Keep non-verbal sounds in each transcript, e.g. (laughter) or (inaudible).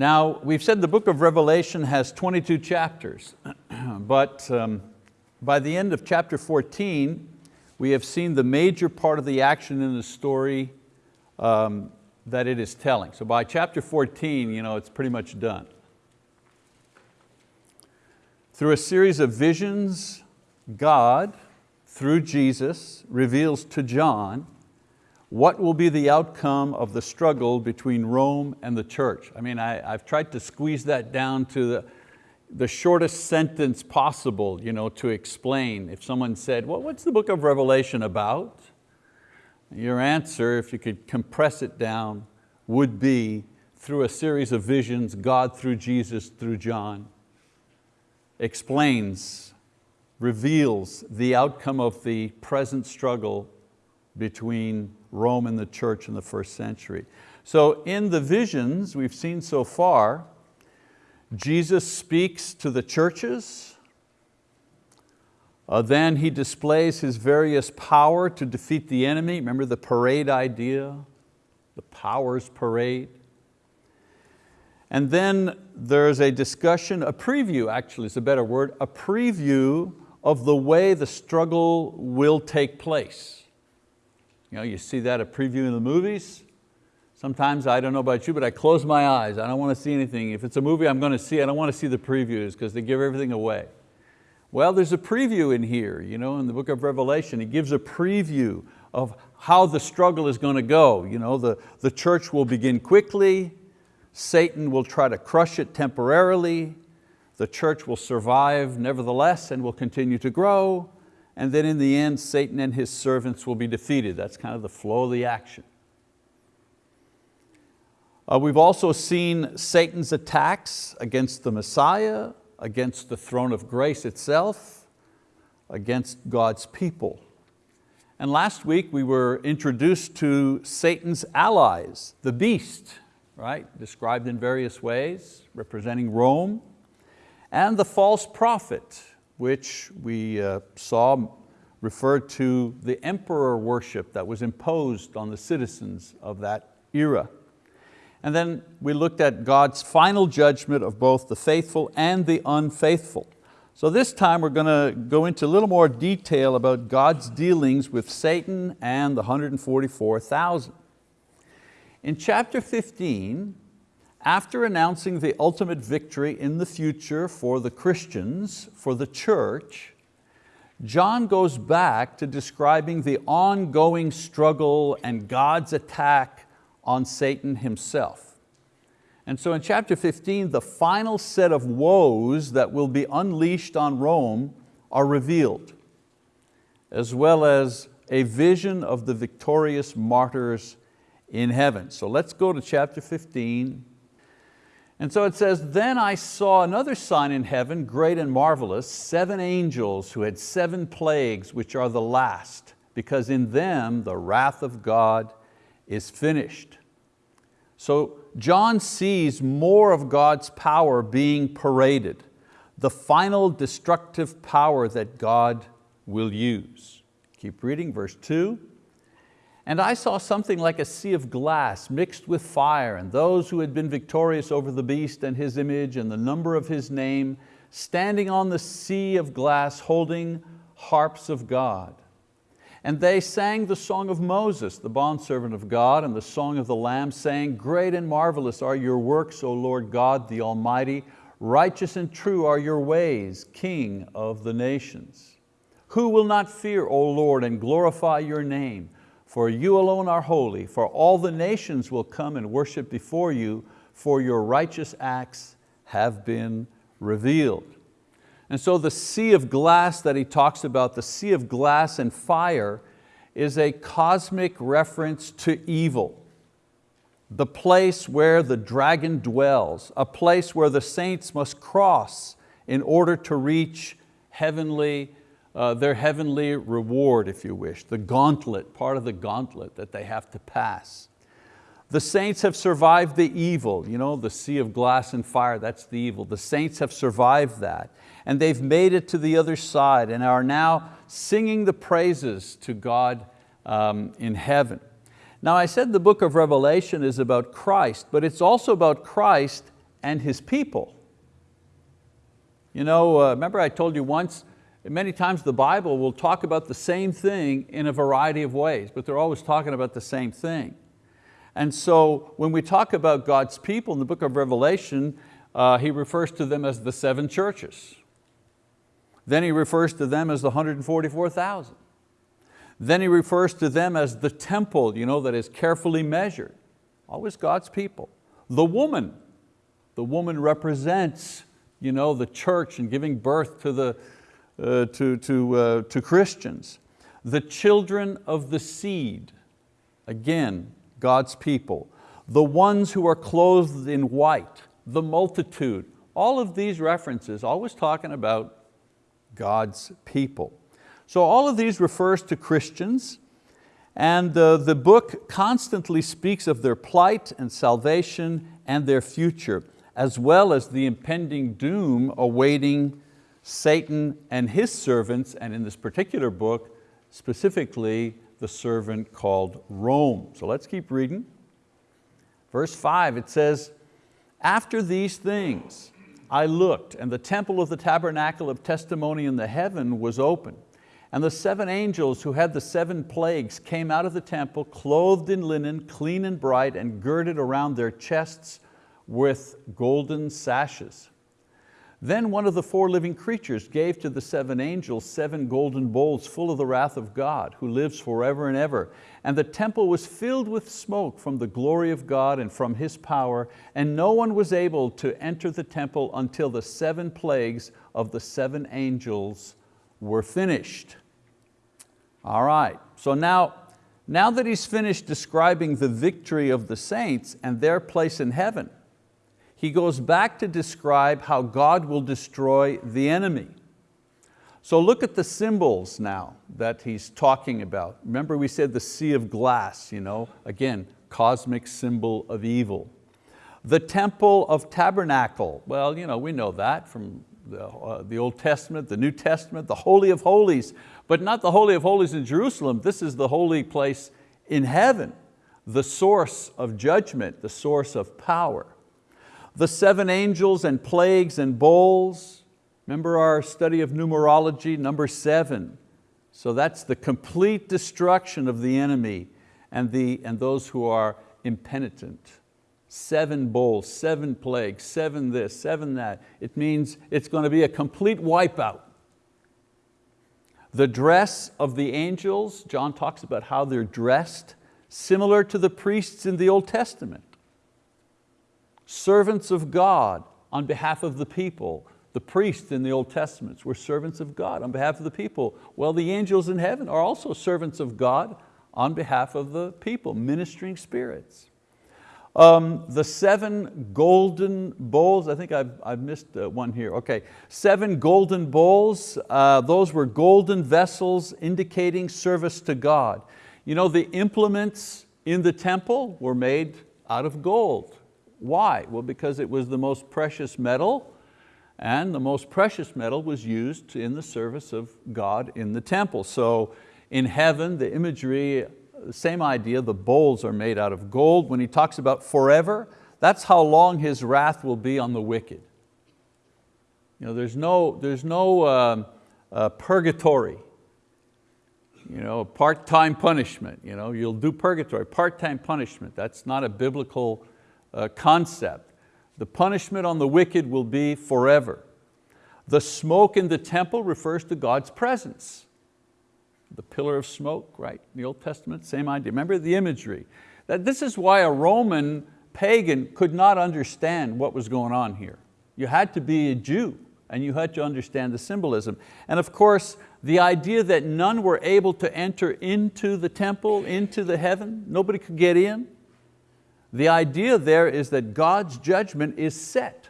Now, we've said the book of Revelation has 22 chapters, (clears throat) but um, by the end of chapter 14, we have seen the major part of the action in the story um, that it is telling. So by chapter 14, you know, it's pretty much done. Through a series of visions, God, through Jesus, reveals to John what will be the outcome of the struggle between Rome and the church. I mean, I, have tried to squeeze that down to the, the shortest sentence possible you know, to explain. If someone said, well, what's the book of Revelation about? Your answer, if you could compress it down, would be through a series of visions, God through Jesus, through John, explains, reveals the outcome of the present struggle between Rome and the church in the first century. So in the visions we've seen so far, Jesus speaks to the churches, uh, then He displays His various power to defeat the enemy. Remember the parade idea, the powers parade. And then there's a discussion, a preview actually is a better word, a preview of the way the struggle will take place. You, know, you see that a preview in the movies. Sometimes, I don't know about you, but I close my eyes. I don't want to see anything. If it's a movie I'm going to see, I don't want to see the previews because they give everything away. Well, there's a preview in here, you know, in the book of Revelation. It gives a preview of how the struggle is going to go. You know, the, the church will begin quickly, Satan will try to crush it temporarily, the church will survive nevertheless and will continue to grow, and then in the end, Satan and his servants will be defeated. That's kind of the flow of the action. Uh, we've also seen Satan's attacks against the Messiah, against the throne of grace itself, against God's people. And last week we were introduced to Satan's allies, the beast, right? described in various ways, representing Rome, and the false prophet, which we uh, saw referred to the emperor worship that was imposed on the citizens of that era. And then we looked at God's final judgment of both the faithful and the unfaithful. So this time we're going to go into a little more detail about God's dealings with Satan and the 144,000. In chapter 15, after announcing the ultimate victory in the future for the Christians, for the church, John goes back to describing the ongoing struggle and God's attack on Satan himself. And so in chapter 15, the final set of woes that will be unleashed on Rome are revealed, as well as a vision of the victorious martyrs in heaven. So let's go to chapter 15. And so it says, then I saw another sign in heaven, great and marvelous, seven angels who had seven plagues, which are the last, because in them the wrath of God is finished. So John sees more of God's power being paraded, the final destructive power that God will use. Keep reading, verse two. And I saw something like a sea of glass mixed with fire, and those who had been victorious over the beast and his image and the number of his name, standing on the sea of glass holding harps of God. And they sang the song of Moses, the bondservant of God, and the song of the Lamb, saying, Great and marvelous are your works, O Lord God the Almighty. Righteous and true are your ways, King of the nations. Who will not fear, O Lord, and glorify your name? For you alone are holy, for all the nations will come and worship before you, for your righteous acts have been revealed. And so the sea of glass that he talks about, the sea of glass and fire, is a cosmic reference to evil. The place where the dragon dwells, a place where the saints must cross in order to reach heavenly, uh, their heavenly reward, if you wish, the gauntlet, part of the gauntlet that they have to pass. The saints have survived the evil, you know, the sea of glass and fire, that's the evil. The saints have survived that and they've made it to the other side and are now singing the praises to God um, in heaven. Now I said the book of Revelation is about Christ, but it's also about Christ and His people. You know, uh, remember I told you once, many times the Bible will talk about the same thing in a variety of ways, but they're always talking about the same thing. And so when we talk about God's people in the book of Revelation, uh, he refers to them as the seven churches. Then he refers to them as the 144,000. Then he refers to them as the temple you know, that is carefully measured. Always God's people. The woman, the woman represents you know, the church and giving birth to, the, uh, to, to, uh, to Christians. The children of the seed, again, God's people. The ones who are clothed in white, the multitude. All of these references always talking about God's people. So all of these refers to Christians and uh, the book constantly speaks of their plight and salvation and their future, as well as the impending doom awaiting Satan and his servants, and in this particular book, specifically the servant called Rome. So let's keep reading. Verse five, it says, after these things I looked and the temple of the tabernacle of testimony in the heaven was open. And the seven angels who had the seven plagues came out of the temple clothed in linen, clean and bright, and girded around their chests with golden sashes. Then one of the four living creatures gave to the seven angels seven golden bowls full of the wrath of God, who lives forever and ever. And the temple was filled with smoke from the glory of God and from His power, and no one was able to enter the temple until the seven plagues of the seven angels were finished. All right, so now, now that he's finished describing the victory of the saints and their place in heaven, he goes back to describe how God will destroy the enemy. So look at the symbols now that he's talking about. Remember we said the sea of glass, you know? again, cosmic symbol of evil. The temple of tabernacle, well, you know, we know that from the, uh, the Old Testament, the New Testament, the Holy of Holies, but not the Holy of Holies in Jerusalem, this is the holy place in heaven, the source of judgment, the source of power the seven angels and plagues and bowls. Remember our study of numerology, number seven. So that's the complete destruction of the enemy and, the, and those who are impenitent. Seven bowls, seven plagues, seven this, seven that. It means it's going to be a complete wipeout. The dress of the angels, John talks about how they're dressed, similar to the priests in the Old Testament servants of God on behalf of the people. The priests in the Old Testament were servants of God on behalf of the people. Well, the angels in heaven are also servants of God on behalf of the people, ministering spirits. Um, the seven golden bowls, I think I've, I've missed uh, one here, okay. Seven golden bowls, uh, those were golden vessels indicating service to God. You know, the implements in the temple were made out of gold. Why? Well, because it was the most precious metal and the most precious metal was used in the service of God in the temple. So in heaven, the imagery, same idea, the bowls are made out of gold. When he talks about forever, that's how long his wrath will be on the wicked. You know, there's no, there's no um, uh, purgatory, you know, part-time punishment. You know, you'll do purgatory, part-time punishment. That's not a biblical uh, concept. The punishment on the wicked will be forever. The smoke in the temple refers to God's presence. The pillar of smoke, right, in the Old Testament, same idea. Remember the imagery. That this is why a Roman pagan could not understand what was going on here. You had to be a Jew and you had to understand the symbolism. And of course, the idea that none were able to enter into the temple, into the heaven, nobody could get in, the idea there is that God's judgment is set.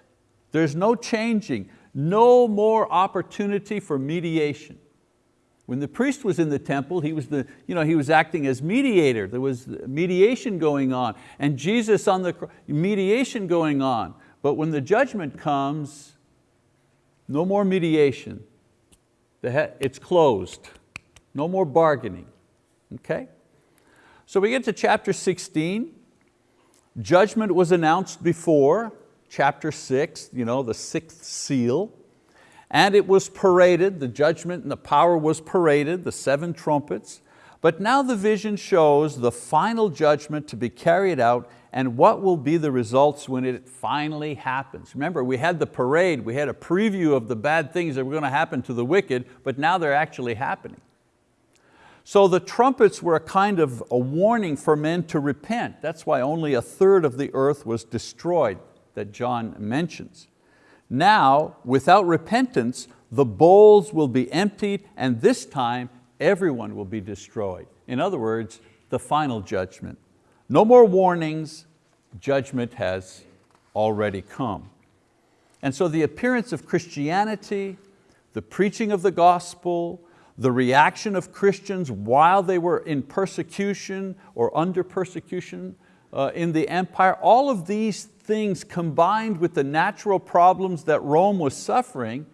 There's no changing, no more opportunity for mediation. When the priest was in the temple, he was, the, you know, he was acting as mediator. There was mediation going on. And Jesus on the mediation going on. But when the judgment comes, no more mediation. It's closed. No more bargaining. Okay? So we get to chapter 16. Judgment was announced before, chapter six, you know, the sixth seal, and it was paraded, the judgment and the power was paraded, the seven trumpets, but now the vision shows the final judgment to be carried out and what will be the results when it finally happens. Remember, we had the parade, we had a preview of the bad things that were going to happen to the wicked, but now they're actually happening. So the trumpets were a kind of a warning for men to repent. That's why only a third of the earth was destroyed that John mentions. Now, without repentance, the bowls will be emptied and this time everyone will be destroyed. In other words, the final judgment. No more warnings, judgment has already come. And so the appearance of Christianity, the preaching of the gospel, the reaction of Christians while they were in persecution or under persecution uh, in the empire, all of these things combined with the natural problems that Rome was suffering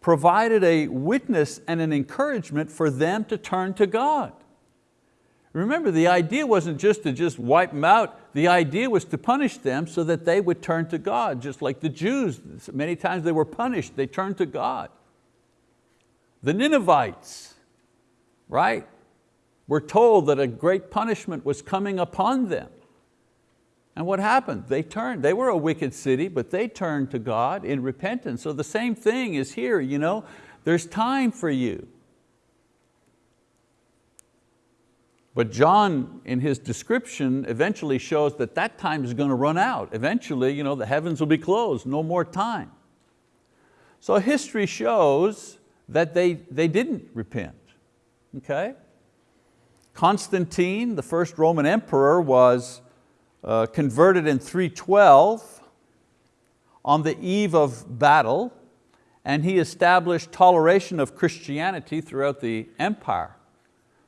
provided a witness and an encouragement for them to turn to God. Remember, the idea wasn't just to just wipe them out. The idea was to punish them so that they would turn to God, just like the Jews. Many times they were punished, they turned to God. The Ninevites, right? We're told that a great punishment was coming upon them. And what happened? They turned. They were a wicked city, but they turned to God in repentance. So the same thing is here. You know? There's time for you. But John, in his description, eventually shows that that time is going to run out. Eventually, you know, the heavens will be closed, no more time. So history shows that they, they didn't repent, okay? Constantine, the first Roman emperor, was uh, converted in 312 on the eve of battle, and he established toleration of Christianity throughout the empire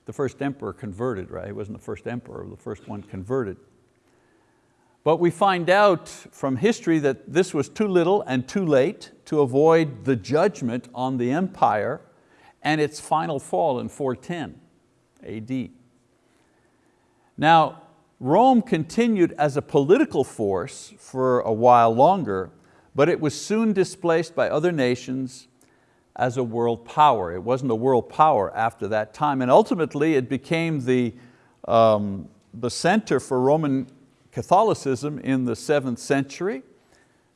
the first emperor converted, right? He wasn't the first emperor, the first one converted. But we find out from history that this was too little and too late to avoid the judgment on the empire and its final fall in 410 AD. Now, Rome continued as a political force for a while longer, but it was soon displaced by other nations as a world power. It wasn't a world power after that time. And ultimately it became the, um, the center for Roman Catholicism in the seventh century,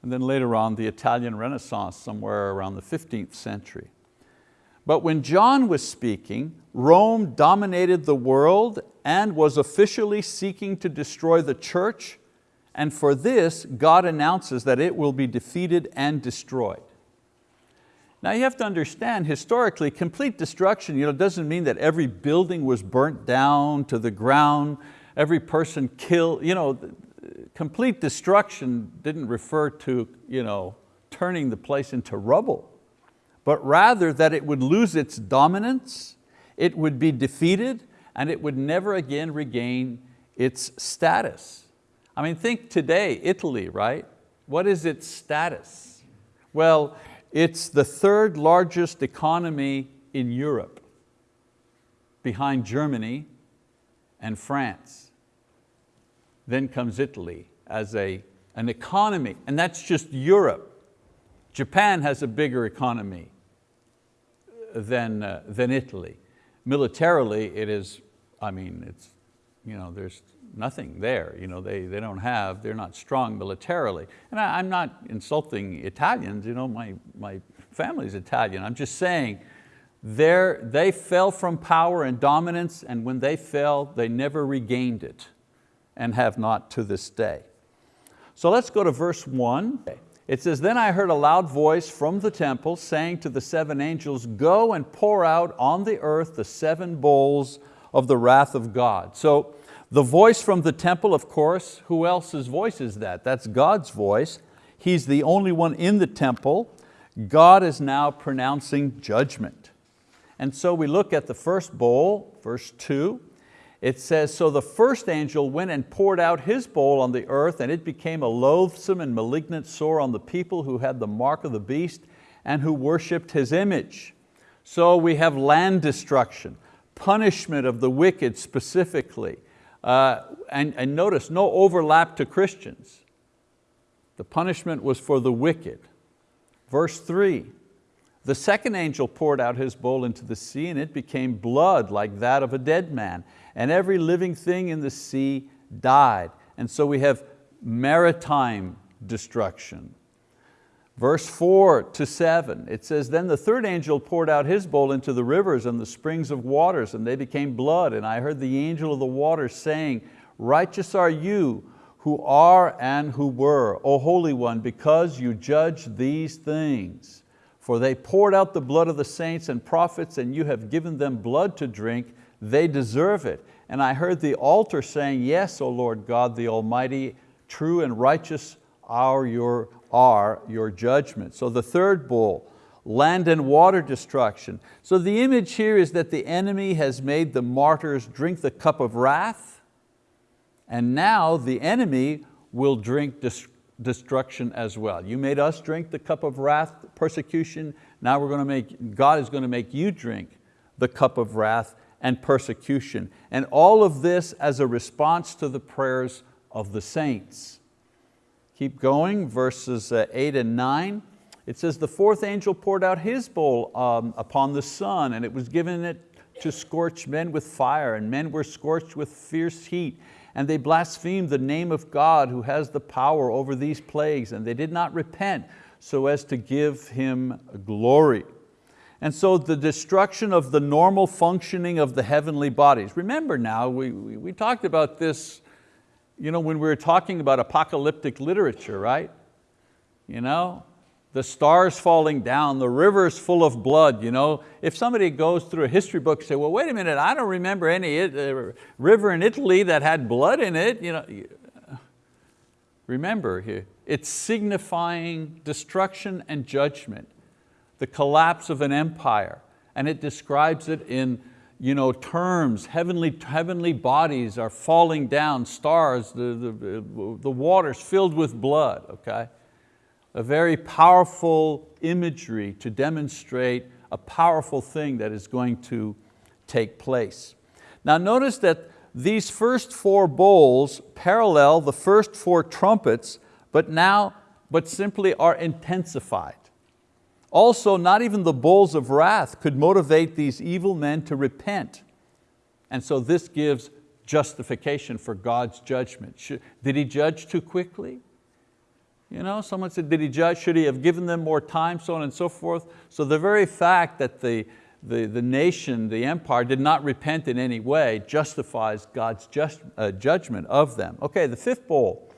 and then later on the Italian Renaissance somewhere around the 15th century. But when John was speaking, Rome dominated the world and was officially seeking to destroy the church, and for this, God announces that it will be defeated and destroyed. Now you have to understand, historically, complete destruction you know, doesn't mean that every building was burnt down to the ground, every person killed. You know, complete destruction didn't refer to you know, turning the place into rubble, but rather that it would lose its dominance, it would be defeated, and it would never again regain its status. I mean, think today, Italy, right? What is its status? Well, it's the third largest economy in Europe, behind Germany and France. Then comes Italy as a, an economy, and that's just Europe. Japan has a bigger economy than, uh, than Italy. Militarily, it is, I mean, it's, you know, there's nothing there. You know, they, they don't have, they're not strong militarily. And I, am not insulting Italians, you know, my, my family's Italian. I'm just saying, they fell from power and dominance and when they fell, they never regained it and have not to this day. So let's go to verse one. It says, then I heard a loud voice from the temple saying to the seven angels, go and pour out on the earth the seven bowls of the wrath of God. So the voice from the temple, of course, who else's voice is that? That's God's voice. He's the only one in the temple. God is now pronouncing judgment. And so we look at the first bowl, verse two. It says, so the first angel went and poured out his bowl on the earth and it became a loathsome and malignant sore on the people who had the mark of the beast and who worshiped his image. So we have land destruction, punishment of the wicked specifically, uh, and, and notice, no overlap to Christians. The punishment was for the wicked. Verse three, the second angel poured out his bowl into the sea and it became blood like that of a dead man. And every living thing in the sea died. And so we have maritime destruction. Verse four to seven, it says, Then the third angel poured out his bowl into the rivers and the springs of waters, and they became blood. And I heard the angel of the waters saying, Righteous are you who are and who were, O Holy One, because you judge these things. For they poured out the blood of the saints and prophets, and you have given them blood to drink, they deserve it. And I heard the altar saying, Yes, O Lord God the Almighty, true and righteous are your, are your judgments. So the third bull, land and water destruction. So the image here is that the enemy has made the martyrs drink the cup of wrath, and now the enemy will drink destruction as well. You made us drink the cup of wrath, persecution, now we're going to make, God is going to make you drink the cup of wrath and persecution. And all of this as a response to the prayers of the saints. Keep going, verses uh, eight and nine. It says, the fourth angel poured out his bowl um, upon the sun and it was given it to scorch men with fire and men were scorched with fierce heat and they blasphemed the name of God who has the power over these plagues and they did not repent so as to give Him glory. And so the destruction of the normal functioning of the heavenly bodies. Remember now, we, we, we talked about this you know, when we were talking about apocalyptic literature, right? You know, the stars falling down, the rivers full of blood. You know? If somebody goes through a history book and say, well, wait a minute, I don't remember any uh, river in Italy that had blood in it. You know, remember it's signifying destruction and judgment, the collapse of an empire, and it describes it in you know, terms, heavenly, heavenly bodies are falling down, stars, the, the, the water's filled with blood, okay? A very powerful imagery to demonstrate a powerful thing that is going to take place. Now notice that these first four bowls parallel the first four trumpets, but now, but simply are intensified. Also, not even the bowls of wrath could motivate these evil men to repent. And so this gives justification for God's judgment. Did He judge too quickly? You know, someone said, did He judge? Should He have given them more time, so on and so forth? So the very fact that the, the, the nation, the empire, did not repent in any way justifies God's just, uh, judgment of them. Okay, the fifth bowl.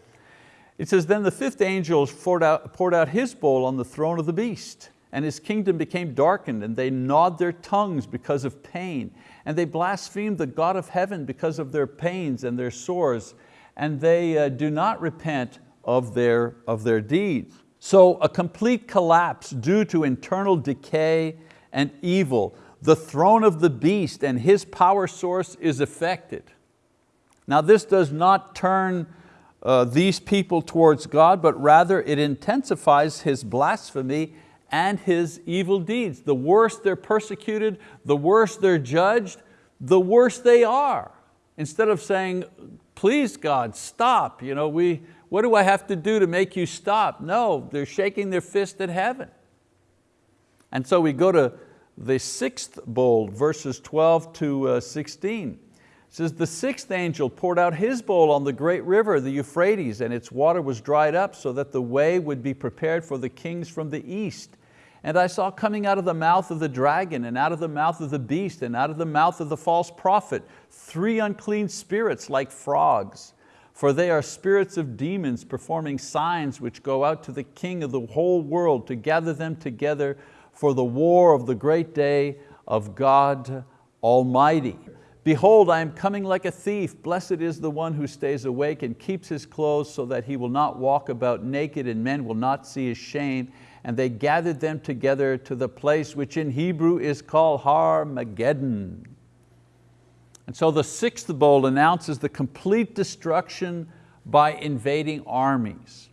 It says, then the fifth angel poured out, poured out his bowl on the throne of the beast and his kingdom became darkened and they gnawed their tongues because of pain and they blasphemed the God of heaven because of their pains and their sores and they uh, do not repent of their, of their deeds. So a complete collapse due to internal decay and evil. The throne of the beast and his power source is affected. Now this does not turn uh, these people towards God, but rather it intensifies his blasphemy and his evil deeds. The worse they're persecuted, the worse they're judged, the worse they are. Instead of saying, please God, stop. You know, we, what do I have to do to make you stop? No, they're shaking their fist at heaven. And so we go to the sixth bowl, verses 12 to uh, 16. It says, the sixth angel poured out his bowl on the great river, the Euphrates, and its water was dried up so that the way would be prepared for the kings from the east. And I saw coming out of the mouth of the dragon and out of the mouth of the beast and out of the mouth of the false prophet, three unclean spirits like frogs. For they are spirits of demons performing signs which go out to the king of the whole world to gather them together for the war of the great day of God Almighty. Behold, I am coming like a thief. Blessed is the one who stays awake and keeps his clothes so that he will not walk about naked and men will not see his shame and they gathered them together to the place which in Hebrew is called Har Mageddon. And so the sixth bowl announces the complete destruction by invading armies.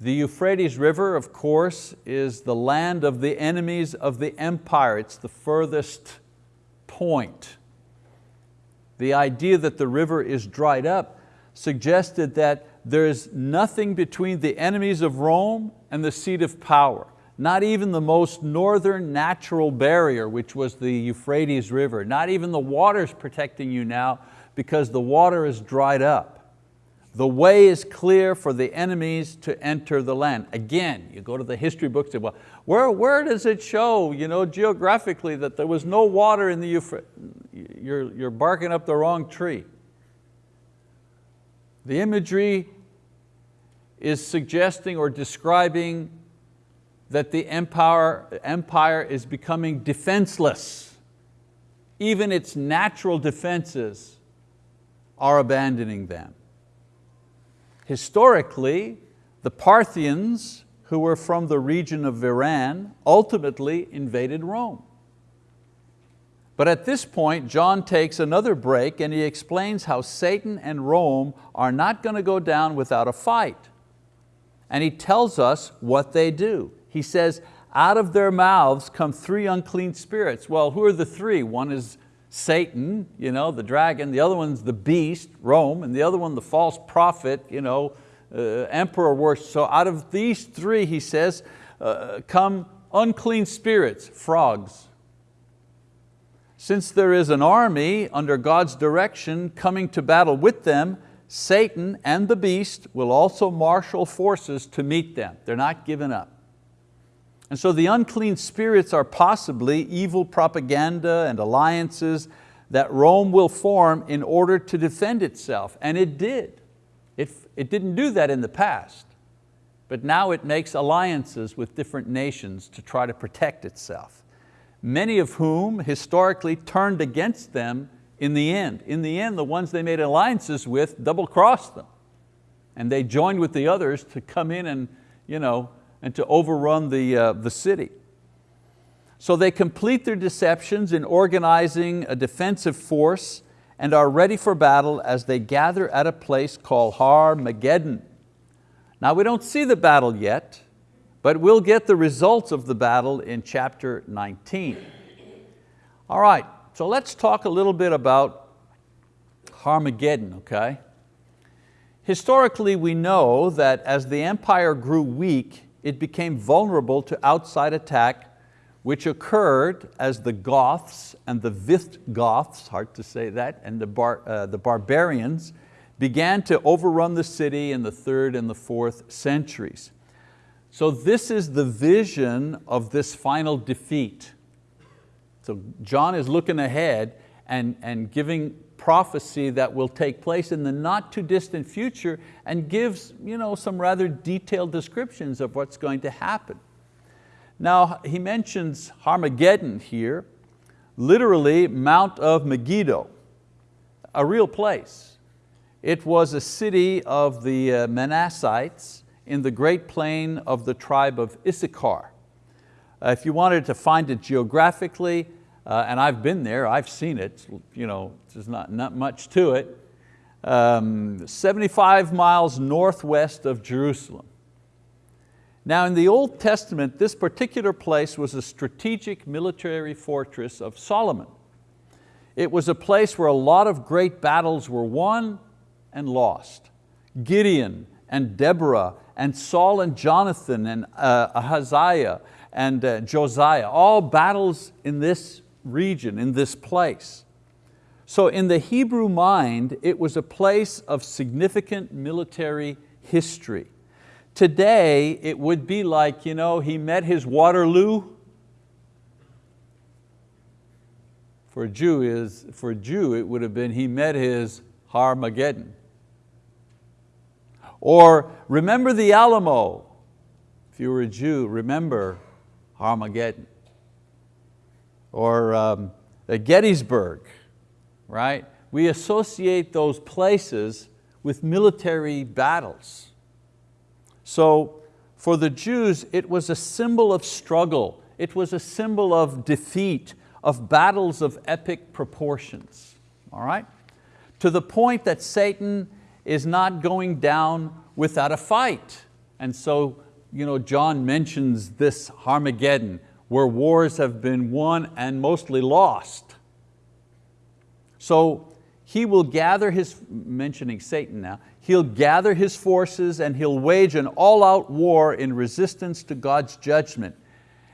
The Euphrates River, of course, is the land of the enemies of the empire. It's the furthest point. The idea that the river is dried up suggested that there is nothing between the enemies of Rome and the seat of power. Not even the most northern natural barrier, which was the Euphrates River. Not even the water's protecting you now because the water is dried up. The way is clear for the enemies to enter the land. Again, you go to the history books, and well, where, where does it show you know, geographically that there was no water in the Euphrates? You're, you're barking up the wrong tree. The imagery is suggesting or describing that the empire, empire is becoming defenseless. Even its natural defenses are abandoning them. Historically, the Parthians, who were from the region of Iran, ultimately invaded Rome. But at this point, John takes another break and he explains how Satan and Rome are not going to go down without a fight. And he tells us what they do. He says, out of their mouths come three unclean spirits. Well, who are the three? One is Satan, you know, the dragon, the other one's the beast, Rome, and the other one the false prophet, you know, uh, emperor worship. So out of these three, he says, uh, come unclean spirits, frogs. Since there is an army under God's direction coming to battle with them, Satan and the beast will also marshal forces to meet them. They're not giving up. And so the unclean spirits are possibly evil propaganda and alliances that Rome will form in order to defend itself, and it did. It, it didn't do that in the past, but now it makes alliances with different nations to try to protect itself many of whom historically turned against them in the end. In the end, the ones they made alliances with double-crossed them. And they joined with the others to come in and, you know, and to overrun the, uh, the city. So they complete their deceptions in organizing a defensive force and are ready for battle as they gather at a place called Har Megiddon. Now we don't see the battle yet, but we'll get the results of the battle in chapter 19. All right, so let's talk a little bit about Harmageddon, okay? Historically, we know that as the empire grew weak, it became vulnerable to outside attack, which occurred as the Goths and the Visigoths, hard to say that, and the, bar, uh, the barbarians began to overrun the city in the third and the fourth centuries. So this is the vision of this final defeat. So John is looking ahead and, and giving prophecy that will take place in the not too distant future and gives you know, some rather detailed descriptions of what's going to happen. Now he mentions Harmageddon here, literally Mount of Megiddo, a real place. It was a city of the uh, Manassites in the great plain of the tribe of Issachar. Uh, if you wanted to find it geographically, uh, and I've been there, I've seen it, you know, there's not, not much to it, um, 75 miles northwest of Jerusalem. Now in the Old Testament, this particular place was a strategic military fortress of Solomon. It was a place where a lot of great battles were won and lost. Gideon and Deborah and Saul and Jonathan and uh, Ahaziah and uh, Josiah, all battles in this region, in this place. So in the Hebrew mind, it was a place of significant military history. Today, it would be like, you know, he met his Waterloo. For a Jew, is, for a Jew it would have been he met his Harmageddon. Or remember the Alamo. If you were a Jew, remember Armageddon. Or um, Gettysburg, right? We associate those places with military battles. So for the Jews, it was a symbol of struggle. It was a symbol of defeat, of battles of epic proportions, all right? To the point that Satan is not going down without a fight. And so you know, John mentions this Armageddon where wars have been won and mostly lost. So he will gather his, mentioning Satan now, he'll gather his forces and he'll wage an all-out war in resistance to God's judgment.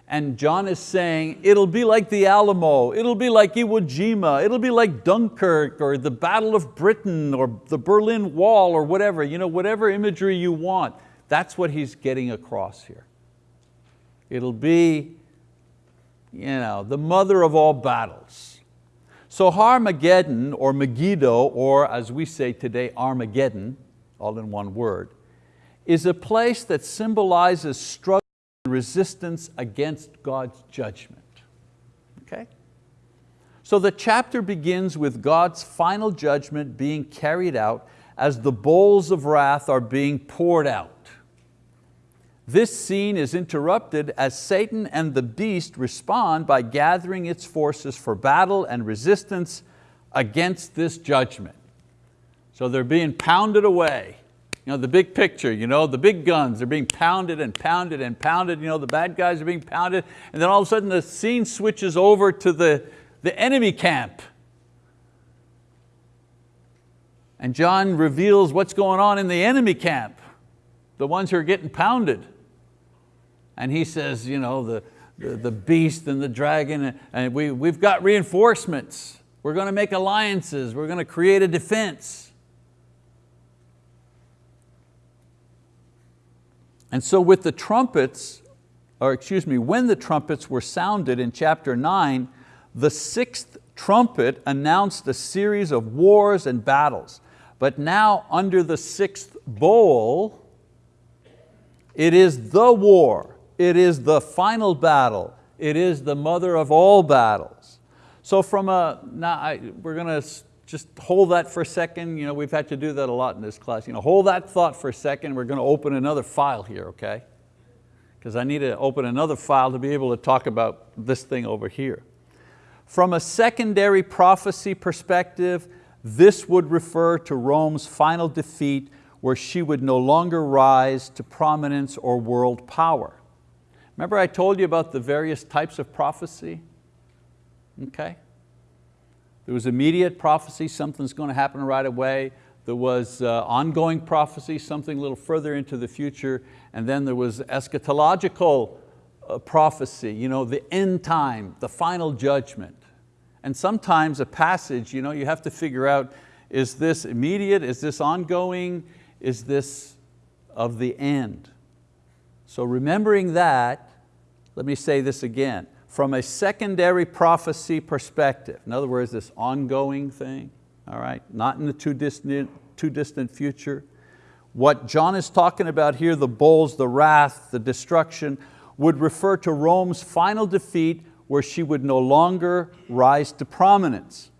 And John is saying, it'll be like the Alamo, it'll be like Iwo Jima, it'll be like Dunkirk or the Battle of Britain or the Berlin Wall or whatever, you know, whatever imagery you want. That's what he's getting across here. It'll be you know, the mother of all battles. So Harmageddon or Megiddo, or as we say today, Armageddon, all in one word, is a place that symbolizes struggle and resistance against God's judgment. Okay? So the chapter begins with God's final judgment being carried out as the bowls of wrath are being poured out. This scene is interrupted as Satan and the beast respond by gathering its forces for battle and resistance against this judgment. So they're being pounded away. You know, the big picture, you know, the big guns, they're being pounded and pounded and pounded, you know, the bad guys are being pounded, and then all of a sudden the scene switches over to the, the enemy camp. And John reveals what's going on in the enemy camp, the ones who are getting pounded. And he says, you know, the, the, the beast and the dragon, and we, we've got reinforcements. We're going to make alliances. We're going to create a defense. And so with the trumpets, or excuse me, when the trumpets were sounded in chapter nine, the sixth trumpet announced a series of wars and battles. But now under the sixth bowl, it is the war it is the final battle. It is the mother of all battles. So from a, now I, we're going to just hold that for a second. You know, we've had to do that a lot in this class. You know, hold that thought for a second. We're going to open another file here, okay? Because I need to open another file to be able to talk about this thing over here. From a secondary prophecy perspective, this would refer to Rome's final defeat where she would no longer rise to prominence or world power. Remember I told you about the various types of prophecy? Okay. There was immediate prophecy, something's going to happen right away. There was uh, ongoing prophecy, something a little further into the future. And then there was eschatological uh, prophecy, you know, the end time, the final judgment. And sometimes a passage, you, know, you have to figure out, is this immediate, is this ongoing, is this of the end? So remembering that, let me say this again, from a secondary prophecy perspective, in other words, this ongoing thing, all right, not in the too distant, too distant future, what John is talking about here, the bowls, the wrath, the destruction, would refer to Rome's final defeat where she would no longer rise to prominence.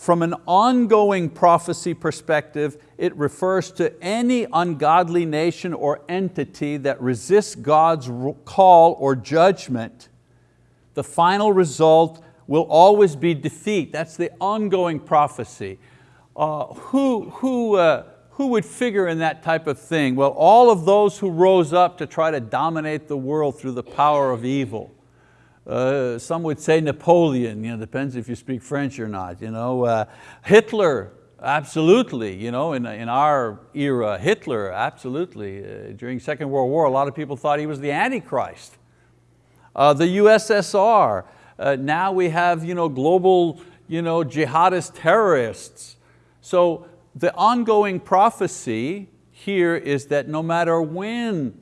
From an ongoing prophecy perspective, it refers to any ungodly nation or entity that resists God's call or judgment. The final result will always be defeat. That's the ongoing prophecy. Uh, who, who, uh, who would figure in that type of thing? Well, all of those who rose up to try to dominate the world through the power of evil. Uh, some would say Napoleon, you know, depends if you speak French or not. You know, uh, Hitler, absolutely. You know, in, in our era, Hitler, absolutely. Uh, during Second World War, a lot of people thought he was the Antichrist. Uh, the USSR, uh, now we have you know, global you know, jihadist terrorists. So the ongoing prophecy here is that no matter when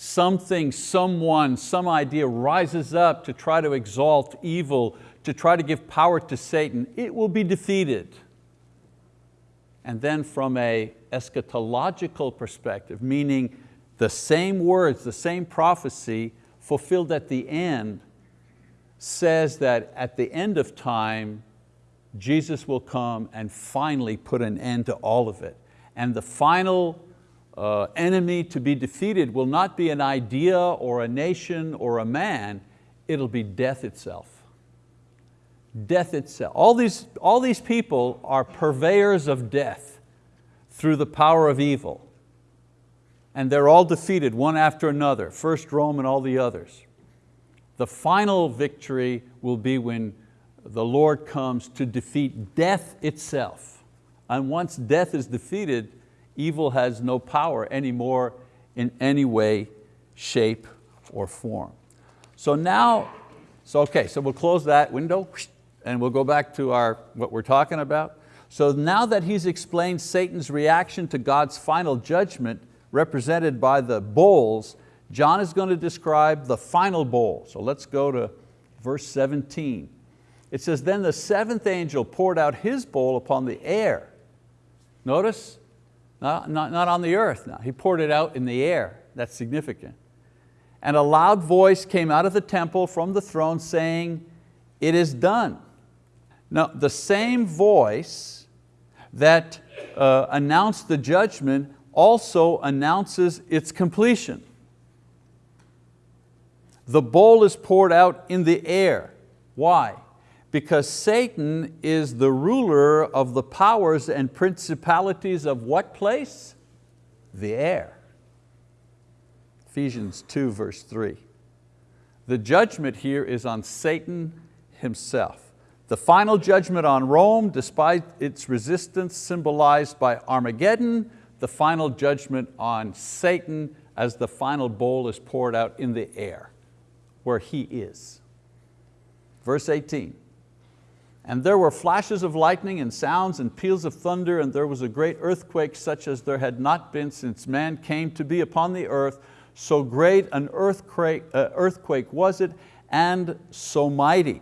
something, someone, some idea rises up to try to exalt evil, to try to give power to Satan, it will be defeated. And then from a eschatological perspective, meaning the same words, the same prophecy fulfilled at the end says that at the end of time, Jesus will come and finally put an end to all of it. And the final uh, enemy to be defeated will not be an idea or a nation or a man, it'll be death itself. Death itself. All these, all these people are purveyors of death through the power of evil. And they're all defeated one after another, first Rome and all the others. The final victory will be when the Lord comes to defeat death itself. And once death is defeated, evil has no power anymore in any way, shape, or form. So now, so okay, so we'll close that window and we'll go back to our, what we're talking about. So now that he's explained Satan's reaction to God's final judgment represented by the bowls, John is going to describe the final bowl. So let's go to verse 17. It says, then the seventh angel poured out his bowl upon the air. Notice, not, not, not on the earth now, he poured it out in the air. That's significant. And a loud voice came out of the temple from the throne saying, it is done. Now the same voice that uh, announced the judgment also announces its completion. The bowl is poured out in the air. Why? Because Satan is the ruler of the powers and principalities of what place? The air. Ephesians 2 verse 3. The judgment here is on Satan himself. The final judgment on Rome, despite its resistance symbolized by Armageddon, the final judgment on Satan as the final bowl is poured out in the air, where he is. Verse 18, and there were flashes of lightning and sounds and peals of thunder and there was a great earthquake such as there had not been since man came to be upon the earth. So great an earthquake, uh, earthquake was it and so mighty.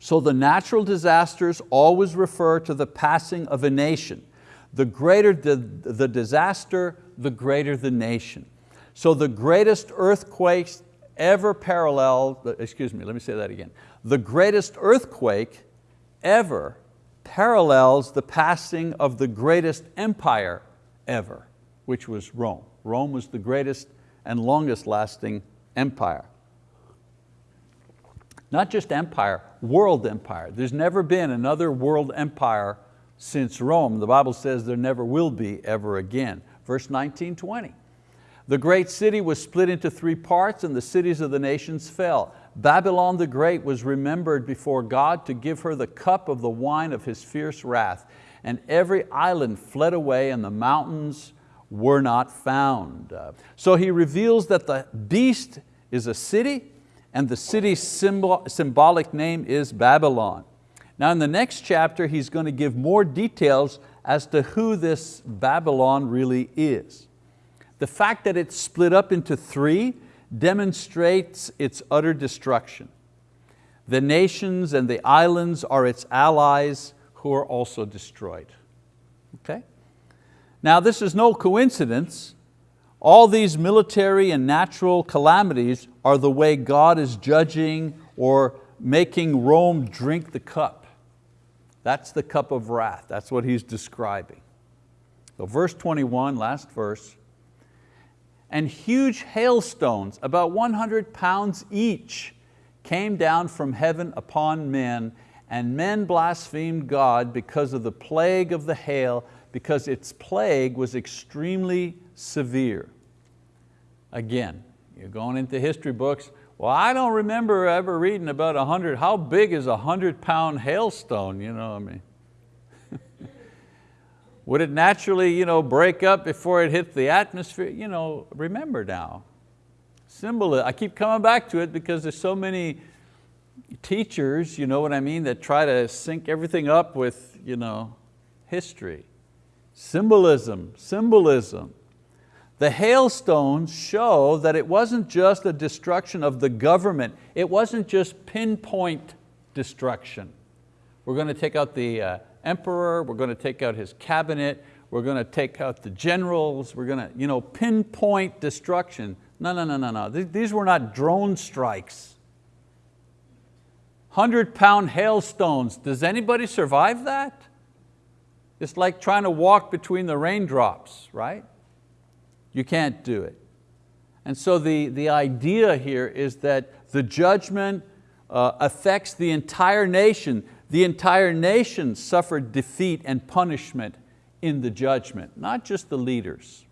So the natural disasters always refer to the passing of a nation. The greater the, the disaster, the greater the nation. So the greatest earthquakes ever paralleled, excuse me, let me say that again. The greatest earthquake ever parallels the passing of the greatest empire ever, which was Rome. Rome was the greatest and longest lasting empire. Not just empire, world empire. There's never been another world empire since Rome. The Bible says there never will be ever again. Verse 19, 20. The great city was split into three parts and the cities of the nations fell. Babylon the Great was remembered before God to give her the cup of the wine of His fierce wrath. And every island fled away and the mountains were not found. So he reveals that the beast is a city and the city's symbol, symbolic name is Babylon. Now in the next chapter, he's going to give more details as to who this Babylon really is. The fact that it's split up into three demonstrates its utter destruction. The nations and the islands are its allies who are also destroyed. Okay? Now this is no coincidence. All these military and natural calamities are the way God is judging or making Rome drink the cup. That's the cup of wrath. That's what he's describing. So verse 21, last verse. And huge hailstones, about 100 pounds each, came down from heaven upon men, and men blasphemed God because of the plague of the hail, because its plague was extremely severe. Again, you're going into history books, well, I don't remember ever reading about a hundred, how big is a hundred pound hailstone, you know, what I mean. Would it naturally you know, break up before it hit the atmosphere? You know, remember now, symbol, I keep coming back to it because there's so many teachers, you know what I mean, that try to sync everything up with you know, history. Symbolism, symbolism. The hailstones show that it wasn't just a destruction of the government, it wasn't just pinpoint destruction. We're going to take out the uh, emperor, we're going to take out his cabinet, we're going to take out the generals, we're going to you know, pinpoint destruction. No, no, no, no, no. These were not drone strikes. 100 pound hailstones, does anybody survive that? It's like trying to walk between the raindrops, right? You can't do it. And so the, the idea here is that the judgment uh, affects the entire nation. The entire nation suffered defeat and punishment in the judgment, not just the leaders.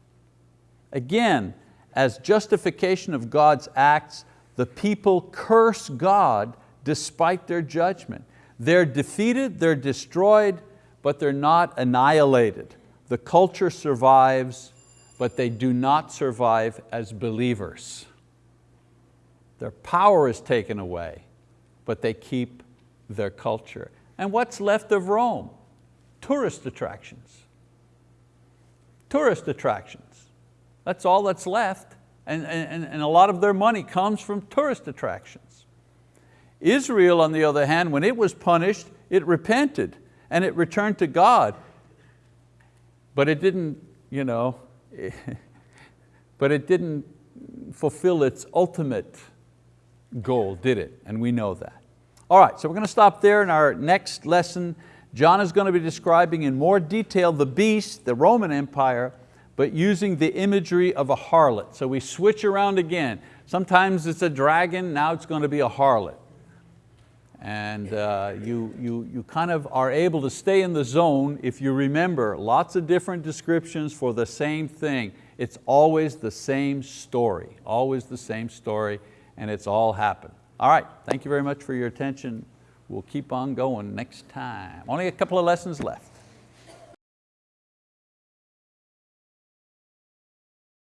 Again, as justification of God's acts, the people curse God despite their judgment. They're defeated, they're destroyed, but they're not annihilated. the culture survives, but they do not survive as believers. Their power is taken away, but they keep their culture. And what's left of Rome? Tourist attractions. Tourist attractions. That's all that's left. And, and, and a lot of their money comes from tourist attractions. Israel, on the other hand, when it was punished, it repented and it returned to God. But it didn't, you know, (laughs) but it didn't fulfill its ultimate goal, did it? And we know that. All right, so we're going to stop there in our next lesson. John is going to be describing in more detail the beast, the Roman Empire, but using the imagery of a harlot. So we switch around again. Sometimes it's a dragon, now it's going to be a harlot. And uh, you, you, you kind of are able to stay in the zone if you remember lots of different descriptions for the same thing. It's always the same story, always the same story, and it's all happened. All right, thank you very much for your attention. We'll keep on going next time. Only a couple of lessons left.